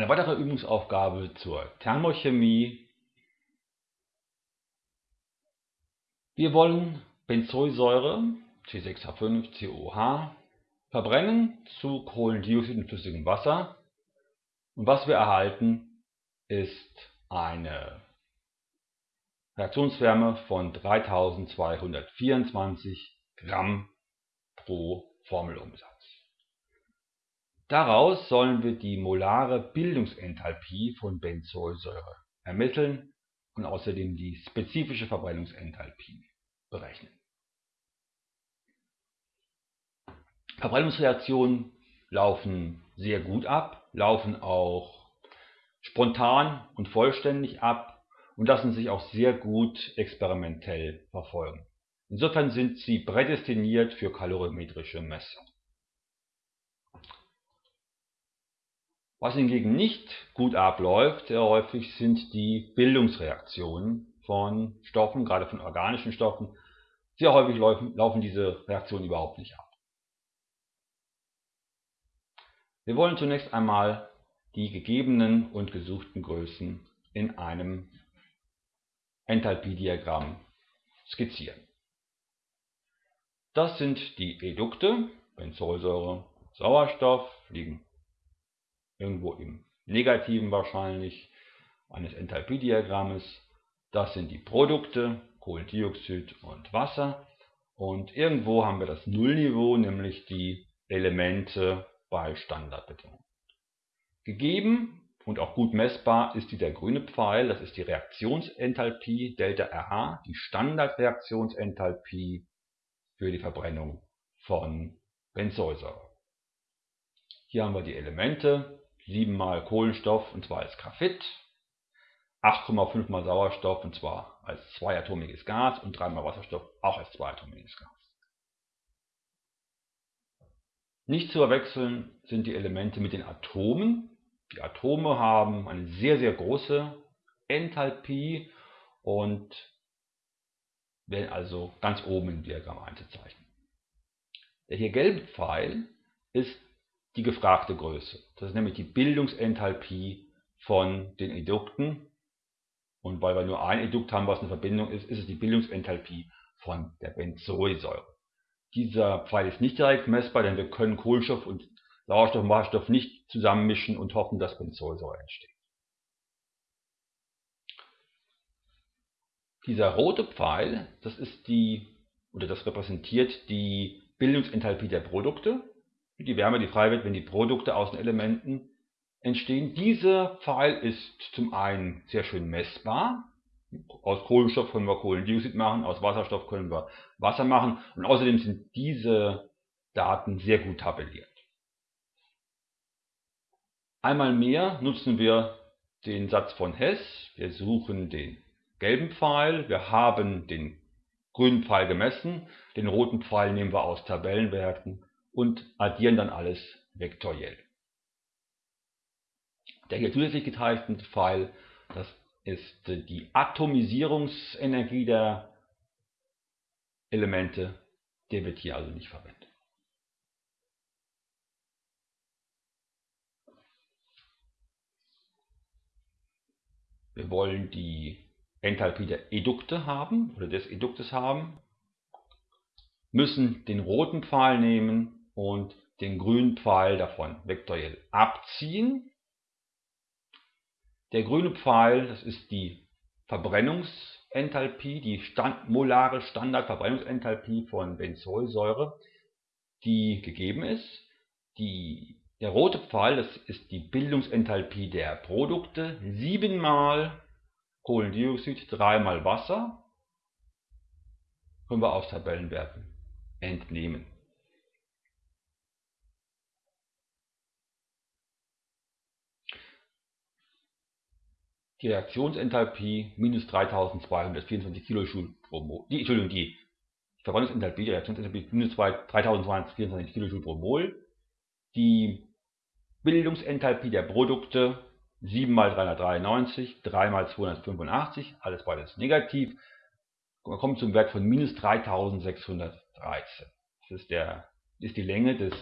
Eine weitere Übungsaufgabe zur Thermochemie. Wir wollen Benzoylsäure C6H5COH verbrennen zu Kohlendioxid und flüssigem Wasser. Und was wir erhalten, ist eine Reaktionswärme von 3224 Gramm pro Formelumsatz. Daraus sollen wir die molare Bildungsenthalpie von Benzolsäure ermitteln und außerdem die spezifische Verbrennungsenthalpie berechnen. Verbrennungsreaktionen laufen sehr gut ab, laufen auch spontan und vollständig ab und lassen sich auch sehr gut experimentell verfolgen. Insofern sind sie prädestiniert für kalorimetrische Messungen. Was hingegen nicht gut abläuft, sehr häufig sind die Bildungsreaktionen von Stoffen, gerade von organischen Stoffen. Sehr häufig laufen, laufen diese Reaktionen überhaupt nicht ab. Wir wollen zunächst einmal die gegebenen und gesuchten Größen in einem Enthalpiediagramm skizzieren. Das sind die Edukte, Benzolsäure, Sauerstoff, liegen irgendwo im Negativen wahrscheinlich eines Enthalpiediagrammes. Das sind die Produkte, Kohlendioxid und Wasser. Und irgendwo haben wir das Nullniveau, nämlich die Elemente bei Standardbedingungen. Gegeben und auch gut messbar ist dieser grüne Pfeil, das ist die Reaktionsenthalpie Delta RH, die Standardreaktionsenthalpie für die Verbrennung von Benzolsäure. Hier haben wir die Elemente 7 mal Kohlenstoff und zwar als Graphit, 8,5 mal Sauerstoff und zwar als zweiatomiges Gas und 3 mal Wasserstoff auch als zweiatomiges Gas. Nicht zu verwechseln sind die Elemente mit den Atomen. Die Atome haben eine sehr, sehr große Enthalpie und werden also ganz oben im Diagramm einzuzeichnen. Der hier gelbe Pfeil ist die gefragte Größe. Das ist nämlich die Bildungsenthalpie von den Edukten. Und weil wir nur ein Edukt haben, was eine Verbindung ist, ist es die Bildungsenthalpie von der Benzoesäure. Dieser Pfeil ist nicht direkt messbar, denn wir können Kohlenstoff und Sauerstoff und Wasserstoff nicht zusammenmischen und hoffen, dass Benzoesäure entsteht. Dieser rote Pfeil, das ist die, oder das repräsentiert die Bildungsenthalpie der Produkte die Wärme, die frei wird, wenn die Produkte aus den Elementen entstehen. Dieser Pfeil ist zum einen sehr schön messbar. Aus Kohlenstoff können wir Kohlendioxid machen, aus Wasserstoff können wir Wasser machen und außerdem sind diese Daten sehr gut tabelliert. Einmal mehr nutzen wir den Satz von Hess. Wir suchen den gelben Pfeil, wir haben den grünen Pfeil gemessen, den roten Pfeil nehmen wir aus Tabellenwerten und addieren dann alles vektoriell. Der hier zusätzlich gezeichnete Pfeil, das ist die Atomisierungsenergie der Elemente, der wird hier also nicht verwendet. Wir wollen die Enthalpie der Edukte haben oder des Eduktes haben, müssen den roten Pfeil nehmen und den grünen Pfeil davon vektoriell abziehen. Der grüne Pfeil, das ist die Verbrennungsenthalpie, die stand, molare Standardverbrennungsenthalpie von Benzolsäure, die gegeben ist. Die, der rote Pfeil, das ist die Bildungsenthalpie der Produkte, 7 mal Kohlendioxid, 3 mal Wasser, können wir aus Tabellenwerten entnehmen. Die Reaktionsenthalpie minus 3224 kJ pro Mol. Die, Entschuldigung, die Verbrennungsenthalpie, die Reaktionsenthalpie minus 3224 kJ pro Mol. Die Bildungsenthalpie der Produkte 7 mal 393, 3 mal 285, alles beides negativ. Man kommt zum Wert von minus 3613. Das ist, der, ist die Länge des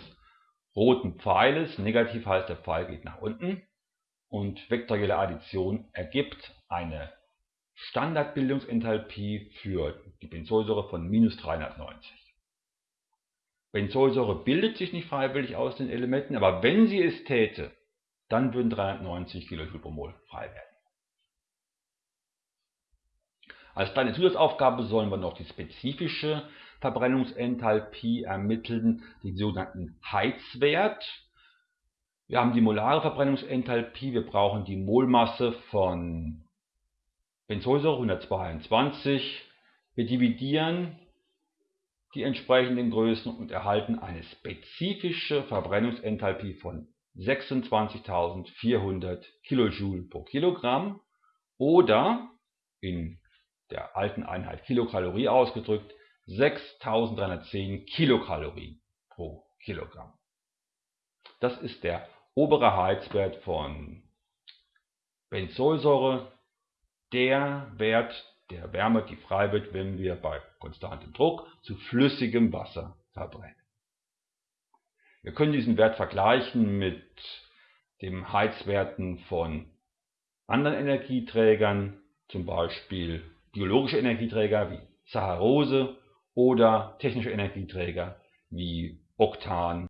roten Pfeiles. Negativ heißt, der Pfeil geht nach unten. Und vektorielle Addition ergibt eine Standardbildungsenthalpie für die Benzolsäure von minus 390. Benzolsäure bildet sich nicht freiwillig aus den Elementen, aber wenn sie es täte, dann würden 390 kJ pro Mol frei werden. Als kleine Zusatzaufgabe sollen wir noch die spezifische Verbrennungsenthalpie ermitteln, den sogenannten Heizwert. Wir haben die molare Verbrennungsenthalpie, wir brauchen die Molmasse von Benzolsäure 122. Wir dividieren die entsprechenden Größen und erhalten eine spezifische Verbrennungsenthalpie von 26.400 kJ pro Kilogramm oder in der alten Einheit Kilokalorie ausgedrückt 6.310 Kilokalorien pro Kilogramm. Das ist der obere Heizwert von Benzolsäure, der Wert der Wärme, die frei wird, wenn wir bei konstantem Druck zu flüssigem Wasser verbrennen. Wir können diesen Wert vergleichen mit den Heizwerten von anderen Energieträgern, zum Beispiel biologische Energieträger wie Saccharose oder technische Energieträger wie Oktan